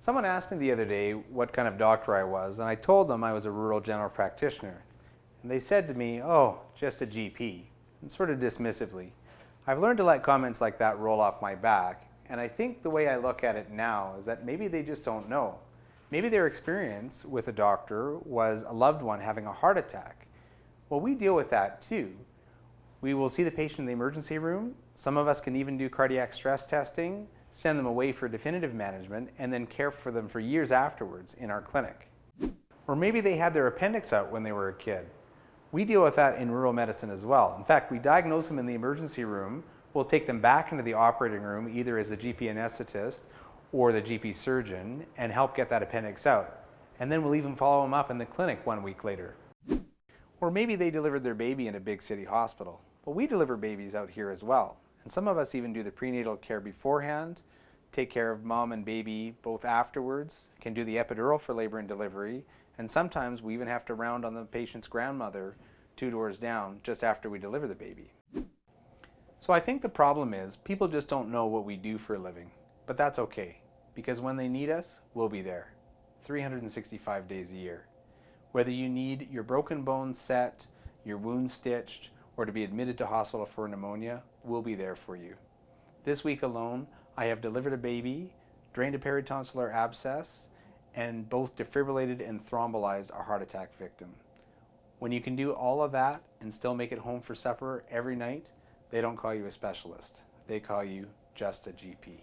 Someone asked me the other day what kind of doctor I was, and I told them I was a rural general practitioner. And they said to me, oh, just a GP, and sort of dismissively. I've learned to let comments like that roll off my back, and I think the way I look at it now is that maybe they just don't know. Maybe their experience with a doctor was a loved one having a heart attack. Well, we deal with that too. We will see the patient in the emergency room. Some of us can even do cardiac stress testing, send them away for definitive management, and then care for them for years afterwards in our clinic. Or maybe they had their appendix out when they were a kid. We deal with that in rural medicine as well. In fact, we diagnose them in the emergency room, we'll take them back into the operating room either as the GP anesthetist or the GP surgeon and help get that appendix out. And then we'll even follow them up in the clinic one week later. Or maybe they delivered their baby in a big city hospital. Well, we deliver babies out here as well. And some of us even do the prenatal care beforehand, take care of mom and baby both afterwards, can do the epidural for labor and delivery, and sometimes we even have to round on the patient's grandmother two doors down just after we deliver the baby. So I think the problem is people just don't know what we do for a living, but that's okay because when they need us, we'll be there 365 days a year. Whether you need your broken bone set, your wound stitched, or to be admitted to hospital for pneumonia, we'll be there for you. This week alone, I have delivered a baby, drained a peritonsillar abscess, and both defibrillated and thrombolyzed a heart attack victim. When you can do all of that and still make it home for supper every night, they don't call you a specialist. They call you just a GP.